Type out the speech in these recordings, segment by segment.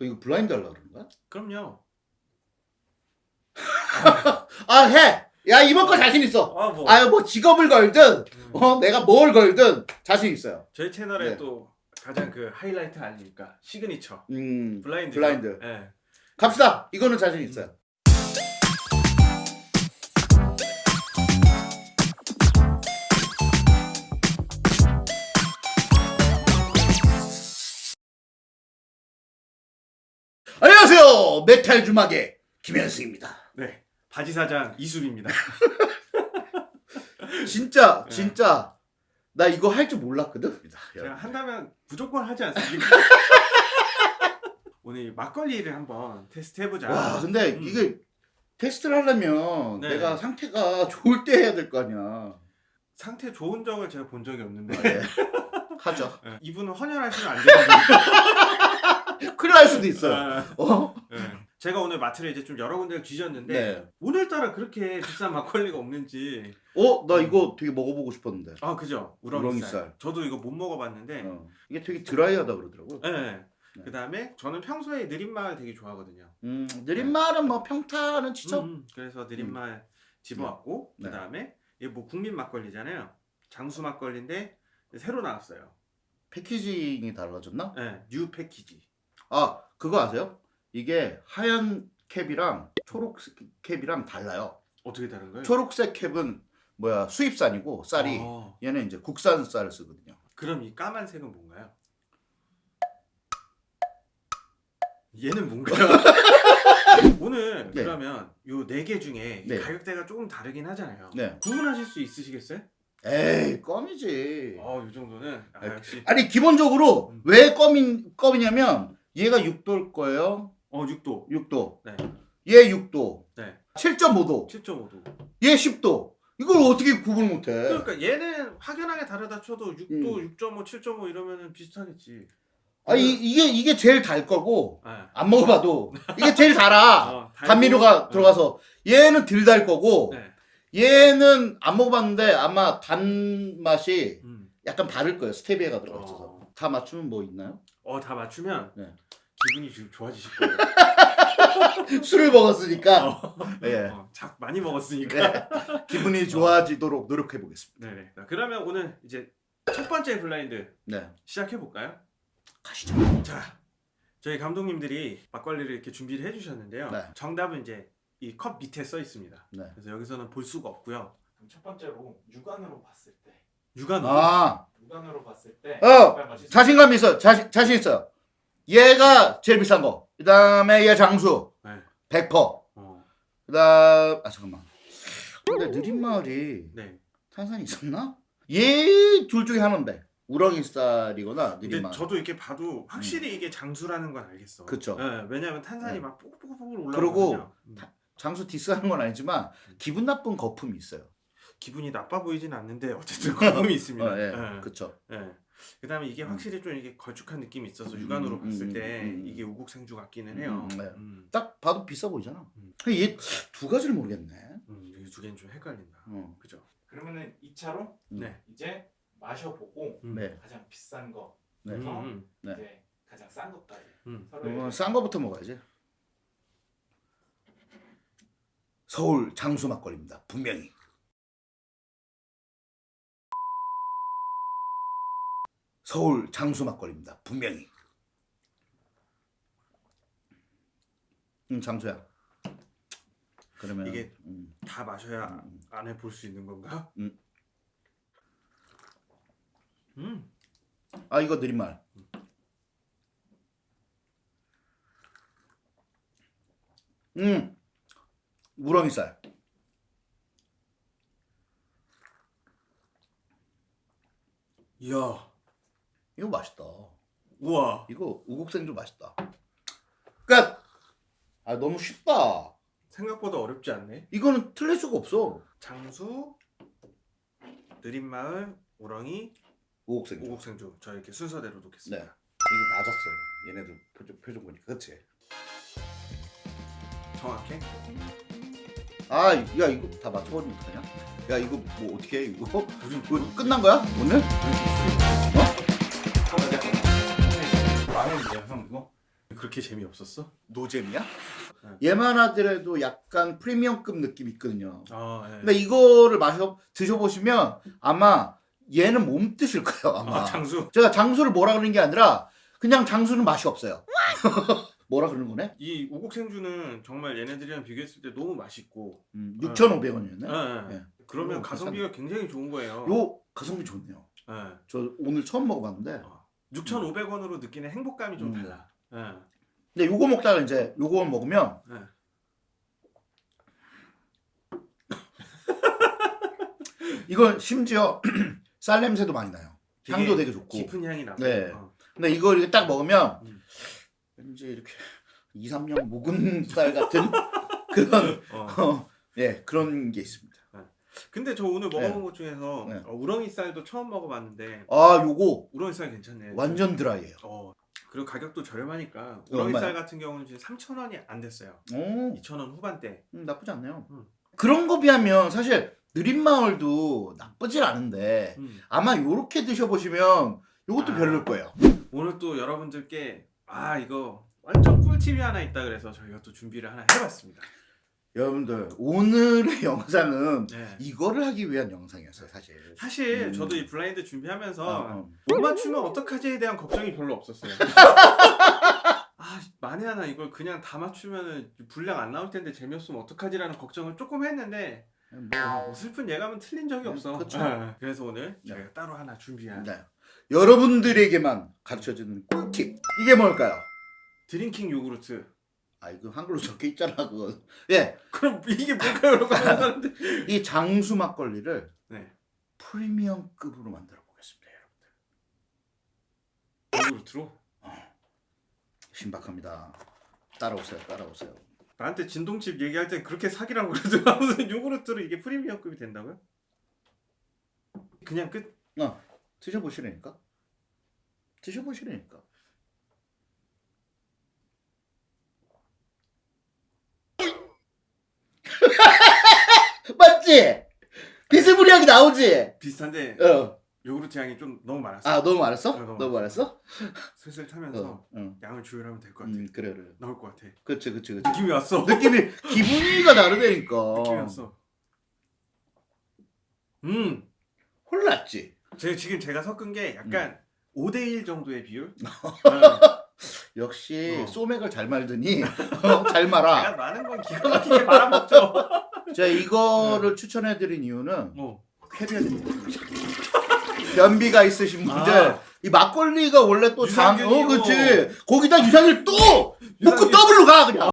너 이거 블라인드 하려고 그러는 거야? 그럼요. 아 해! 야 이번 거 자신 있어 아 뭐. 아유 뭐 직업을 걸든 음. 어 내가 뭘 걸든 자신 있어요 저희 채널에 네. 또 가장 그 하이라이트 아닙니까? 시그니처 음 blind. blind. 예. 갑시다 이거는 자신 있어요 안녕하세요 메탈 주막의 김현승입니다 네. 바지 사장 이수빈입니다. 진짜 네. 진짜 나 이거 할 줄 몰랐거든 제가 한다면 무조건 하지 않습니까? 오늘 막걸리를 한번 테스트 해보자. 와 근데 음. 이게 테스트를 하려면 네. 내가 상태가 좋을 때 해야 될 거 아니야 상태 좋은 적을 제가 본 적이 없는데 네. 하죠 예, 이분은 헌혈하시면 안 되는 큰일 날 수도 있어요 아, 어? 예. 제가 오늘 마트를 이제 좀 여러 군데를 뒤졌는데 네. 오늘따라 그렇게 비싼 막걸리가 없는지 어? 나 이거 되게 먹어보고 싶었는데 아 그죠 우렁이살. 우렁이살. 저도 이거 못 먹어봤는데 어. 이게 되게 드라이하다 그러더라고요 예. 네. 그 다음에 저는 평소에 느린말 되게 좋아하거든요 음, 느린말은 뭐 평타는 치죠 음, 그래서 느린말 집어왔고 네. 그 다음에 이게 뭐 국민 막걸리잖아요 장수 막걸리인데 새로 나왔어요 packaging이 달라졌나? 예, new package 아 그거 아세요? 이게 하얀 캡이랑 초록색 캡이랑 달라요 어떻게 다른 거예요? 초록색 캡은 뭐야 수입산이고 쌀이 어, 얘는 이제 국산 쌀을 쓰거든요 그럼 이 까만색은 뭔가요? 얘는 뭔가요? 오늘 네. 그러면 요 네 개 중에 네. 가격대가 조금 다르긴 하잖아요. 네 구분하실 수 있으시겠어요? 에이 껌이지 어, 요 정도는 아, 역시 아니 기본적으로 음. 왜 껌인, 껌이냐면 얘가 6도일 거예요 어 6도, 6도 네, 얘 6도 네, 7.5도 7.5도. 얘 10도 이걸 어떻게 구분을 못해 그러니까 얘는 확연하게 다르다 쳐도 6도, 음. 6.5, 7.5 이러면은 비슷하겠지. 아 이, 이게 이게 제일 달 거고 네. 안 먹어봐도 이게 제일 달아 어, 단미료가 어, 들어가서 얘는 덜 달 거고 네. 얘는 안 먹어봤는데 아마 단맛이 음. 약간 다를 거예요 스테비아가 들어가 있어서 어. 다 맞추면 뭐 있나요? 어, 다 맞추면 네. 기분이 지금 좋아지실 거예요. 술을 먹었으니까 어, 예. 어, 작 많이 먹었으니까. 기분이 좋아지도록 노력해 보겠습니다 네네. 자, 그러면 오늘 이제 첫 번째 블라인드 네 시작해 볼까요? 가시죠 자, 저희 감독님들이 막걸리를 이렇게 준비를 해주셨는데요. 네. 정답은 이제 이 컵 밑에 써 있습니다. 네. 그래서 여기서는 볼 수가 없고요. 그럼 첫 번째로 육안으로 봤을 때 육안으로 아 육안으로 봤을 때 어, 자신감 있어 자신, 자신 있어요 얘가 제일 비싼 거 그 다음에 얘 장수 네. 100% 어, 그 다음 아 잠깐만 근데 느린마을이 네. 탄산이 있었나? 얘 둘 중에 하나인데 우렁이 쌀이거나 근데 느린마을 저도 이렇게 봐도 확실히 이게 장수라는 건 알겠어. 음. 그쵸. 네, 왜냐하면 탄산이 네. 막 뽀글뽀글 그리고 올라오거든요. 음. 장수 디스하는 건 아니지만 기분 나쁜 거품이 있어요 기분이 나빠 보이진 않는데 어쨌든 거품이 있습니다. 어, 예. 네. 그쵸 네. 그 다음에 이게 확실히 좀 이게 걸쭉한 느낌이 있어서 육안으로 음, 봤을 음, 때 음, 음. 이게 우국생주 같기는 해요. 음, 네. 음, 딱 봐도 비싸 보이잖아 음. 얘두 가지를 모르겠네 음, 이두 개는 좀 헷갈린다. 어. 그죠? 그러면은 2차로 음. 네. 이제 마셔보고 음. 네. 가장 비싼 거 네. 음, 음, 네. 이제 가장 싼 것까지 음. 서로 그러면 싼 거부터 먹어야지 서울 장수 막걸리입니다 분명히 서울 장수 막걸리입니다 분명히 응 장수야 그러면 이게- 음, 다 마셔야 음, 안에 볼 수 있는 건가? 음. 음. 아 이거 느린 말 음 우렁이쌀 이야. 이거 맛있다. 우와. 이거 우국생도 맛있다. 그니까 아 너무 쉽다. 생각보다 어렵지 않네. 이거는 틀릴 수가 없어. 장수, 느린마을, 우렁이, 우국생 오곡생주. 저 이렇게 순서대로 네 놓겠습니다. 이거 맞았어 얘네들 표정, 표정 보니까. 그치? 정확해? 아 야 이거 다 맞춰버리면 어떡하냐? 야 이거 뭐 어떻게 해 이거? 우리 뭐, 끝난 거야? 오늘? 라면이에요 형 이거? 그렇게 재미없었어? 노잼이야? 네. 얘만 하더라도 약간 프리미엄급 느낌이 있거든요. 아, 예. 근데 이거를 마셔 드셔보시면 아마 얘는 몸 뜨실 거예요 아마. 아, 장수. 제가 장수를 뭐라 그러는 게 아니라 그냥 장수는 맛이 없어요. 뭐라 그러는 거네? 이 우국 생주는 정말 얘네들이랑 비교했을 때 너무 맛있고. 음, 아. 6,500원이었네. 예, 예. 예. 그러면 오, 가성비가 굉장히 좋은 거예요. 요 가성비 좋네요. 예. 저 오늘 처음 먹어봤는데. 6,500원으로 느끼는 행복감이 좀 음. 달라. 예. 근데 요거 먹다가 이제 요거 먹으면 네. 이건 심지어 쌀 냄새도 많이 나요. 향도 되게 좋고. 깊은 향이 나고. 네. 어. 근데 이거 이렇게 딱 먹으면 음. 왠지 이렇게 2, 3년 묵은 쌀 같은 그런 어. 어, 예 그런 게 있습니다. 근데 저 오늘 먹어본 네. 것 중에서 네. 어, 우렁이 쌀도 처음 먹어봤는데 아 요거 우렁이 쌀 괜찮네. 완전 드라이예요. 어. 그리고 가격도 저렴하니까 어, 우렁이 얼마야? 쌀 같은 경우는 지금 3,000원이 안 됐어요. 오 2,000원 후반대. 음, 나쁘지 않네요. 음. 그런 거 비하면 사실 느린 마을도 나쁘진 않은데 음. 아마 요렇게 드셔보시면 요것도 아. 별로일 거예요. 오늘 또 여러분들께 아 이거 완전 꿀팁이 하나 있다 그래서 저희가 또 준비를 하나 해봤습니다. 여러분들 오늘의 영상은 네. 이거를 하기 위한 영상이었어요 사실. 사실 음. 저도 이 블라인드 준비하면서 어, 어. 못 맞추면 어떡하지에 대한 걱정이 별로 없었어요. 아 만에 하나 이걸 그냥 다 맞추면 분량 안 나올 텐데 재미없으면 어떡하지라는 걱정을 조금 했는데 뭐, 뭐 슬픈 예감은 틀린 적이 음, 없어. 네. 그래서 오늘 네. 저희가 따로 하나 준비한 네. 여러분들에게만 가르쳐주는 꿀팁 이게 뭘까요? drinking 요구르트. 아 이거 한글로 적혀 있잖아 그거. 예, 그럼 이게 뭘까요? 라고. 이 장수 막걸리를 네. 프리미엄급으로 만들어 보겠습니다, 여러분. 요구르트로. 신박합니다. 따라오세요, 따라오세요. 나한테 진동칩 얘기할 때 그렇게 사기라고 그러더라. 무슨 요구르트로 이게 프리미엄급이 된다고요? 그냥 끝? 어, 드셔보시라니까. 드셔보시라니까. 맞지? 비스무리하게 나오지? 비슷한데 어. 요구르트 향이 좀 너무 많았어. 아 너무 많았어? 어, 너무 너무 많았어? 슬슬 타면서 어. 응. 양을 조율하면 될 것 같아. 음 그래 그래. 나올 것 같아. 그치 그치 그치. 느낌이 왔어. 느낌이 기분이가 다르다니까. 느낌이 왔어. 음, 혼났지. 제가 지금 제가 섞은 게 약간 5대1 정도의 비율. 네. 역시 어. 소맥을 잘 말더니 어, 잘 말아. 제가 많은 건 기가 막히게 말아먹죠. 제가 이거를 추천해드린 이유는 어. 쾌변 변비가 있으신 분들 아. 이 막걸리가 원래 또 장, 어. 그치 거기다 유산균 또 묶고. 더블로 가 그냥.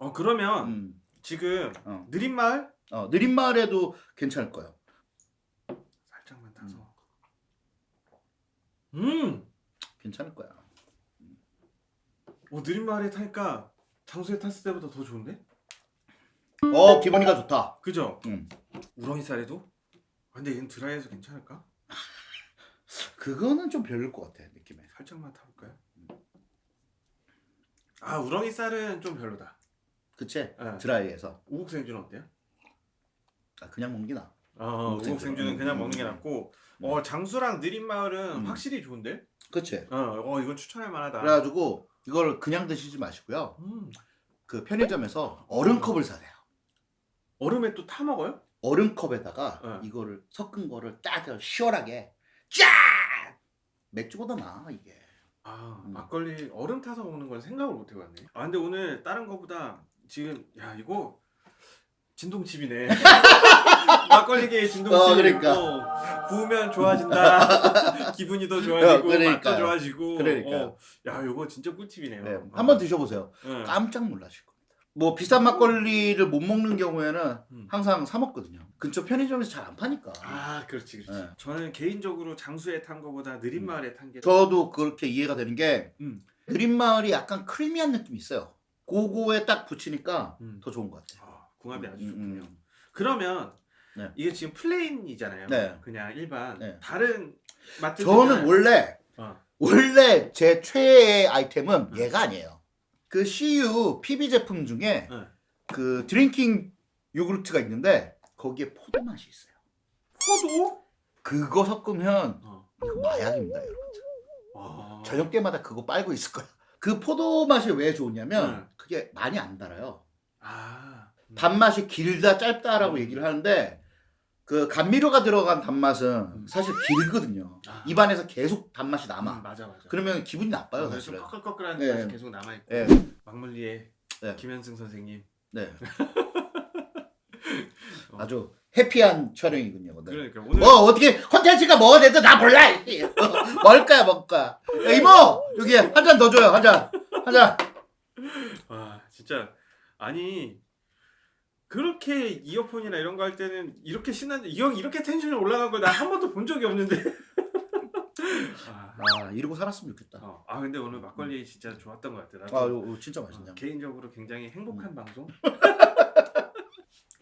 어 그러면 음, 지금 어. 느린 마을 어, 느린 마을에도 괜찮을 거예요. 살짝만 타서. 음, 괜찮을 거야. 어 느린 마을에 타니까 장수에 탔을 때보다 더 좋은데? 어 기분이가 좋다. 그죠? 음. 우렁이 쌀에도? 아, 근데 얘는 드라이해서 괜찮을까? 그거는 좀 별로일 것 같아 느낌에. 살짝만 타볼까요? 아 우렁이 쌀은 좀 별로다. 그치? 네. 드라이해서 우국 생주는 어때요? 아, 그냥 먹는 게 나. 어, 우국 우국 생주. 생주는 그냥 음, 먹는 게 음, 낫고 어 장수랑 느린 마을은 음. 확실히 좋은데? 그치? 어, 어 이건 추천할 만하다. 그래가지고 이걸 그냥 드시지 마시고요. 음. 그 편의점에서 얼음컵을 사세요. 얼음에 또 타 먹어요? 얼음컵에다가 네. 이거를 섞은 거를 딱 시원하게 쫙 맥주보다 나 이게. 아 음. 막걸리 얼음 타서 먹는 건 생각을 못 해봤네. 아 근데 오늘 다른 거보다 지금 야 이거 진동칩이네. 막걸리계의 진동칩. 어, 그러니까. 어, 부으면 좋아진다. 기분이 더 좋아지고 어, 그러니까요. 맛도 좋아지고. 그러니까요. 어, 야 이거 진짜 꿀팁이네요. 네, 어. 한번 드셔보세요. 네. 깜짝 놀라실 겁니다. 뭐 비싼 막걸리를 못 먹는 경우에는 음. 항상 사 먹거든요. 근처 편의점에서 잘 안 파니까. 아 그렇지 그렇지. 네. 저는 개인적으로 장수에 탄 거보다 느린 음. 마을에 탄 게. 저도 그렇게 이해가 되는 게 음. 느린 마을이 약간 creamy한 느낌이 있어요. 그거에 딱 붙이니까 음. 더 좋은 것 같아요. 아, 궁합이 아주 음, 좋군요. 음. 그러면 네. 이게 지금 plain이잖아요. 네. 그냥 일반 네. 다른 맛들 저는 원래 어. 원래 제 최애 아이템은 네. 얘가 아니에요. 그 CU PB 제품 중에 네. 그 drinking 요구르트가 있는데 거기에 포도 맛이 있어요. 포도? 그거 섞으면 어. 이거 마약입니다, 여러분. 와. 저녁 때마다 그거 빨고 있을 거야. 그 포도 맛이 왜 좋으냐면 음. 그게 많이 안 달아요. 아. 음. 단맛이 길다 짧다라고 얘기를 하는데 그 감미료가 들어간 단맛은 사실 길거든요. 아. 입안에서 계속 단맛이 남아. 음, 맞아 맞아. 그러면 기분이 나빠요, 어, 좀 사실은. 꺼끌꺼끌한 예. 맛이 계속 남아 있고. 예. 막걸리의 네. 김현승 선생님. 네. 어. 아주 happy한 촬영이군요, 오늘. 그러니까 오늘 뭐 어떻게 컨텐츠가 뭐가 됐든 나 몰라. 뭘까요, 뭘까? 야, 이모 여기 한 잔 더 줘요, 한 잔, 한 잔. 와 진짜 아니 그렇게 이어폰이나 이런 거 할 때는 이렇게 신나는데 이형 이렇게 텐션이 올라간 거 나 한 번도 본 적이 없는데. 아, 아 이러고 살았으면 좋겠다. 어, 아 근데 오늘 막걸리 진짜 좋았던 것 같아. 나도 아 이거 진짜 어, 맛있네요. 개인적으로 굉장히 행복한 음. 방송.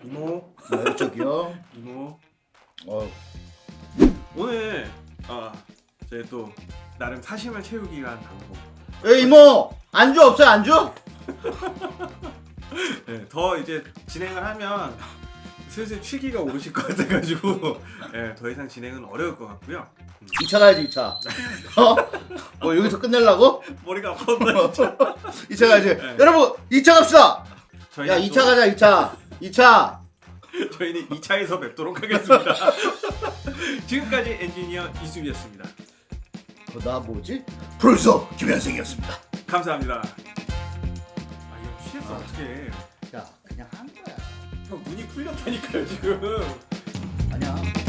이모, 네, 저기요. 이모. 어, 오늘 아 저희 또 나름 사심을 채우기 위한 방송. 에 이모 안주 없어요 안주? 네, 더 이제 진행을 하면 슬슬 취기가 오르실 것 같아가지고 네, 더 이상 진행은 어려울 것 같고요. 2차 가야지 2차. 어? 뭐 여기서 끝내려고? 머리가 아팠다 진짜. 2차 가야지. 네. 여러분 2차 갑시다. 야또 2차 가자 2차. 2차. 저희는 2차에서 뵙도록 하겠습니다. 지금까지 엔지니어 이수비였습니다. 어, 나 뭐지? 프로듀서 김현승이었습니다. 감사합니다. 취했어 아. 어떻게? 야 그냥 한 거야. 형 눈이 풀렸다니까요 지금. 아니야.